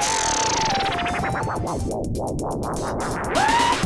Ah!